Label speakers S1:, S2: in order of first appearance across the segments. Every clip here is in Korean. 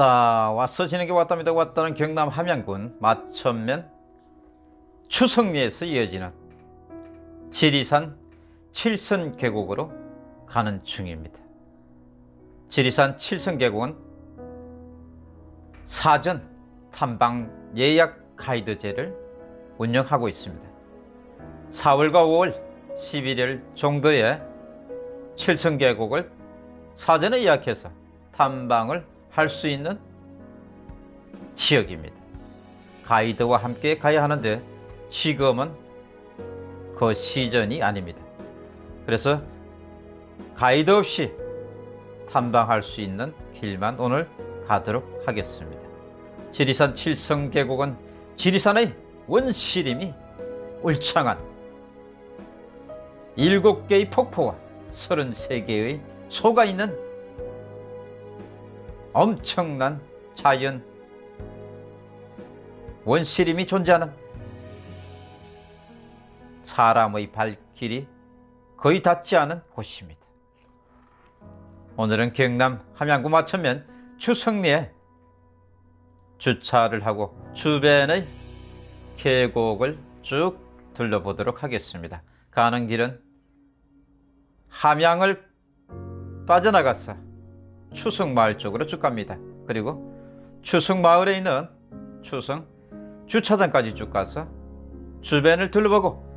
S1: 왔다. 왔어 지는게 왔답니다. 왔다는 경남 함양군 마천면 추성리에서 이어지는 지리산 칠선 계곡으로 가는 중입니다. 지리산 칠선 계곡은 사전 탐방 예약 가이드제를 운영하고 있습니다. 4월과 5월 11일 정도에 칠선 계곡을 사전에 예약해서 탐방을 할 수 있는 지역입니다. 가이드와 함께 가야 하는데 지금은 그 시즌이 아닙니다. 그래서 가이드 없이 탐방할 수 있는 길만 오늘 가도록 하겠습니다. 지리산 칠성 계곡은 지리산의 원시림이 울창한 7개의 폭포와 33개의 소가 있는 엄청난 자연 원시림이 존재하는 사람의 발길이 거의 닿지 않은 곳입니다. 오늘은 경남 함양구 마천면 추성리에 주차를 하고 주변의 계곡을 쭉 둘러보도록 하겠습니다. 가는 길은 함양을 빠져나가서 추성마을 쪽으로 쭉 갑니다. 그리고 추성마을에 있는 추성 주차장까지 쭉 가서 주변을 둘러보고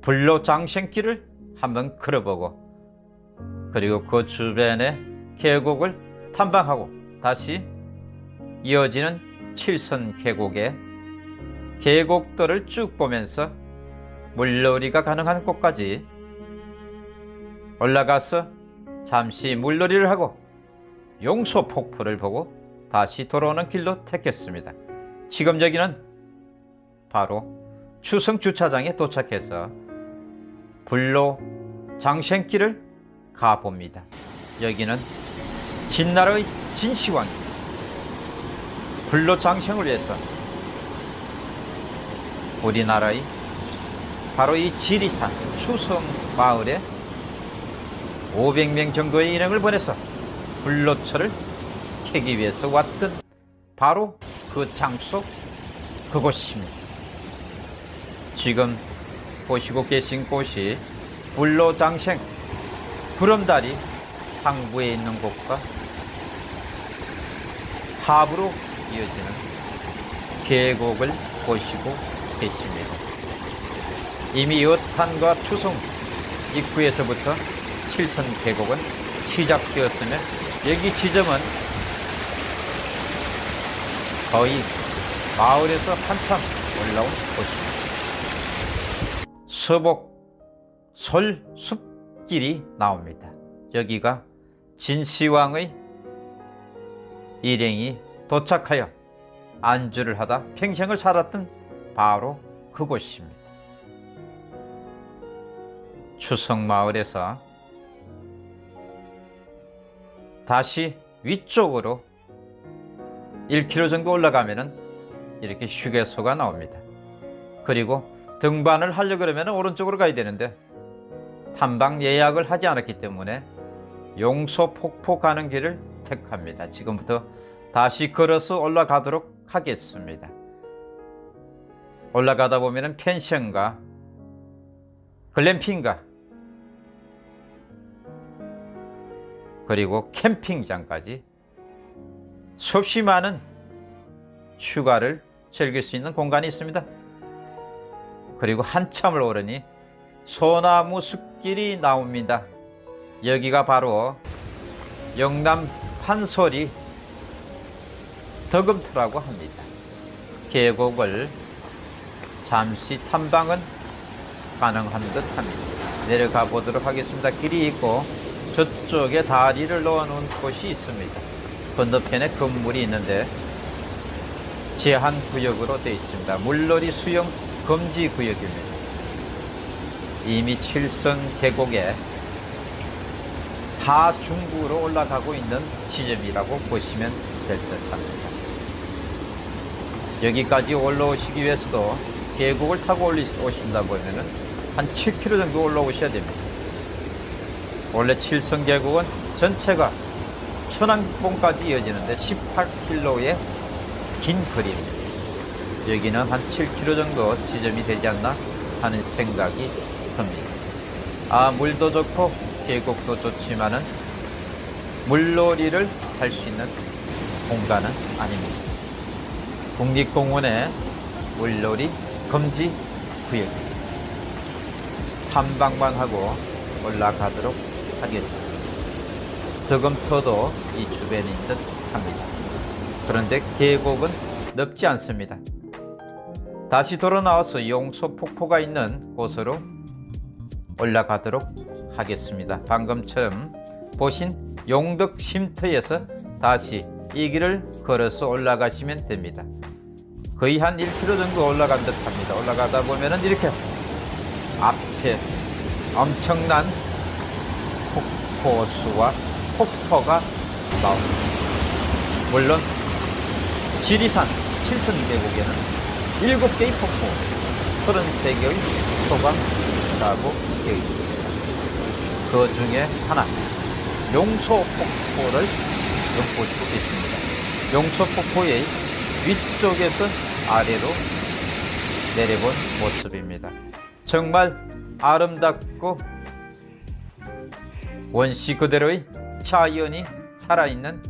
S1: 불로 장생길을 한번 걸어보고 그리고 그 주변의 계곡을 탐방하고 다시 이어지는 칠선 계곡의 계곡들을 쭉 보면서 물놀이가 가능한 곳까지 올라가서 잠시 물놀이를 하고 용소 폭포를 보고 다시 돌아오는 길로 택했습니다. 지금 여기는 바로 추성 주차장에 도착해서 불로 장생길을 가봅니다. 여기는 진나라의 진시황이 불로 장생을 위해서 우리나라의 바로 이 지리산 추성 마을에 500명 정도의 인행을 보내서 불로초를 캐기 위해서 왔던 바로 그 장소 그곳입니다. 지금 보시고 계신 곳이 불로장생 구름다리 상부에 있는 곳과 하부로 이어지는 계곡을 보시고 계십니다. 이미 여탄과 추송 입구에서부터 칠선 계곡은 시작되었으며 여기 지점은 거의 마을에서 한참 올라온 곳입니다. 서복 솔숲길이 나옵니다. 여기가 진시황의 일행이 도착하여 안주를 하다 평생을 살았던 바로 그곳입니다. 추성마을에서 다시 위쪽으로 1km 정도 올라가면은 이렇게 휴게소가 나옵니다. 그리고 등반을 하려 그러면 오른쪽으로 가야 되는데 탐방 예약을 하지 않았기 때문에 용소 폭포 가는 길을 택합니다. 지금부터 다시 걸어서 올라가도록 하겠습니다. 올라가다 보면은 펜션과 글램핑과 그리고 캠핑장까지 수없이 많은 휴가를 즐길 수 있는 공간이 있습니다. 그리고 한참을 오르니 소나무 숲길이 나옵니다. 여기가 바로 영남 판소리 덕금터라고 합니다. 계곡을 잠시 탐방은 가능한 듯 합니다. 내려가 보도록 하겠습니다. 길이 있고 저쪽에 다리를 놓아 놓은 곳이 있습니다. 건너편에 건물이 있는데 제한 구역으로 되어 있습니다. 물놀이 수영 금지 구역입니다. 이미 칠선 계곡에 하중구로 올라가고 있는 지점이라고 보시면 될 듯 합니다. 여기까지 올라오시기 위해서도 계곡을 타고 오신다 보면은 한 7km 정도 올라오셔야 됩니다. 원래 칠성 계곡은 전체가 천왕봉까지 이어지는데 18km의 긴 거리. 여기는 한 7km 정도 지점이 되지 않나 하는 생각이 듭니다. 아, 물도 좋고 계곡도 좋지만은 물놀이를 할 수 있는 공간은 아닙니다. 국립공원의 물놀이 금지 구역입니다. 탐방만 하고 올라가도록 하겠습니다. 덕금터도 이 주변인 듯 합니다. 그런데 계곡은 넓지 않습니다. 다시 돌아 나와서 용소 폭포가 있는 곳으로 올라가도록 하겠습니다. 방금처럼 보신 용덕 쉼터에서 다시 이 길을 걸어서 올라가시면 됩니다. 거의 한 1km 정도 올라간 듯 합니다. 올라가다 보면은 이렇게 앞에 엄청난 폭포수와 폭포가 나옵니다. 물론 지리산 칠성 계곡에는 7개의 폭포, 33개의 소가 있다고 되어 있습니다. 그 중에 하나, 용소 폭포를 엿보시고 계십니다. 용소 폭포의 위쪽에서 아래로 내려본 모습입니다. 정말 아름답고 원시 그대로의 자연이 살아있는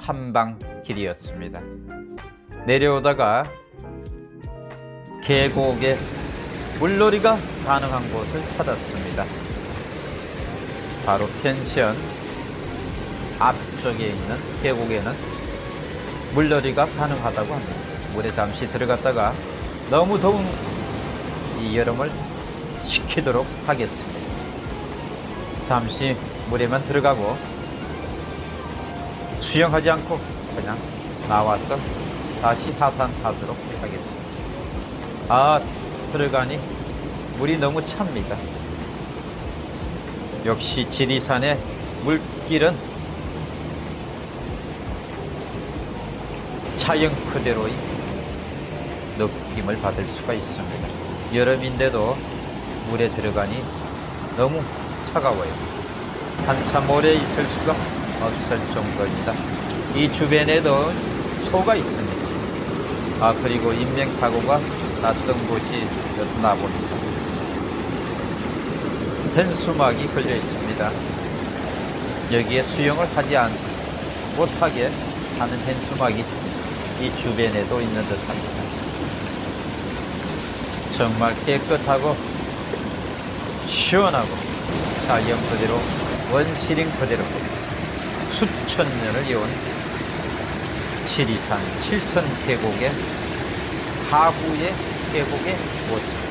S1: 탐방길이었습니다. 내려오다가 계곡에 물놀이가 가능한 곳을 찾았습니다. 바로 펜션 앞쪽에 있는 계곡에는 물놀이가 가능하다고 합니다. 물에 잠시 들어갔다가 너무 더운 이 여름을 식히도록 하겠습니다. 잠시 물에만 들어가고 수영하지 않고 그냥 나와서 다시 하산하도록 하겠습니다. 아, 들어가니 물이 너무 찹니다. 역시 지리산의 물길은 자연 그대로의 느낌을 받을 수가 있습니다. 여름인데도 물에 들어가니 너무 차가워요. 한참 오래 있을 수가 없을 정도입니다. 이 주변에도 소가 있습니다. 아, 그리고 인명사고가 났던 곳이 였나 봅니다. 현수막이 걸려 있습니다. 여기에 수영을 하지 않, 못하게 하는 현수막이 이 주변에도 있는 듯 합니다. 정말 깨끗하고 시원하고 자연 그대로 원시림 그대로 수천 년을 이어온 지리산 칠선 계곡의 하구의 계곡의 모습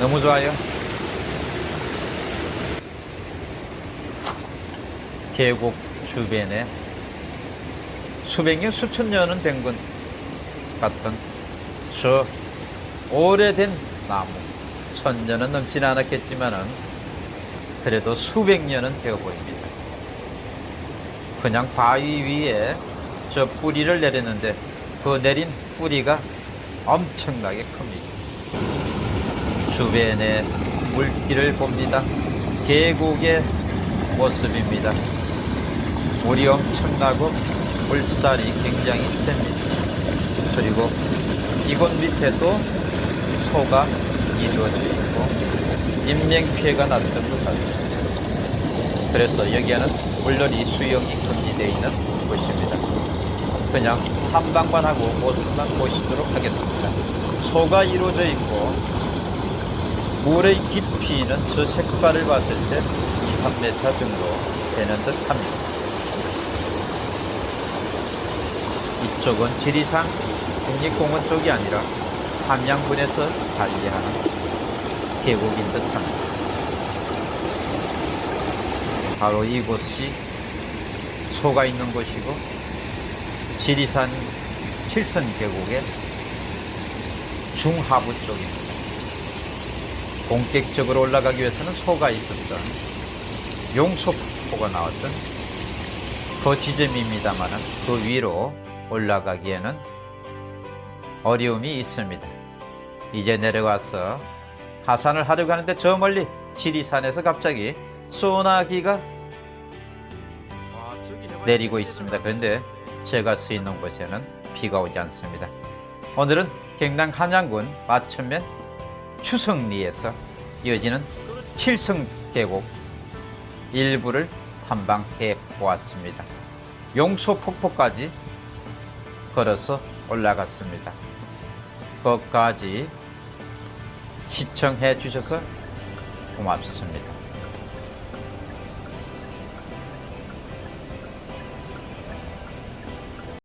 S1: 너무 좋아요. 계곡 주변에 수백 년 수천 년은 된것 같은 저 오래된 나무. 천 년은 넘지는 않았겠지만은 그래도 수백 년은 되어 보입니다. 그냥 바위 위에 저 뿌리를 내렸는데 그 내린 뿌리가 엄청나게 큽니다. 주변에 물길을 봅니다. 계곡의 모습입니다. 물이 엄청나고 물살이 굉장히 셉니다. 그리고 이곳 밑에도 소가 이루어져 있고 인명피해가 났던 것 같습니다. 그래서 여기에는 물놀이 수영이 금지되어 있는 곳입니다. 그냥 탐방만 하고 모습만 보시도록 하겠습니다. 소가 이루어져 있고 물의 깊이는 저 색깔을 봤을 때 2, 3m 정도 되는 듯 합니다. 이쪽은 지리산 국립공원 쪽이 아니라 함양군에서 관리하는 계곡인 듯 합니다. 바로 이곳이 소가 있는 곳이고 지리산 칠선 계곡의 중하부 쪽입니다. 본격적으로 올라가기 위해서는 소가 있었던 용소폭포가 나왔던 그 지점입니다만 그 위로 올라가기에는 어려움이 있습니다. 이제 내려와서 하산을 하려고 하는데 저 멀리 지리산에서 갑자기 소나기가 내리고 있습니다. 그런데 제가 서 있는 곳에는 비가 오지 않습니다. 오늘은 경남 한양군 마천면 추성리에서 이어지는 칠성 계곡 일부를 탐방해 보았습니다. 용소 폭포까지 걸어서 올라갔습니다. 거기까지 시청해 주셔서 고맙습니다.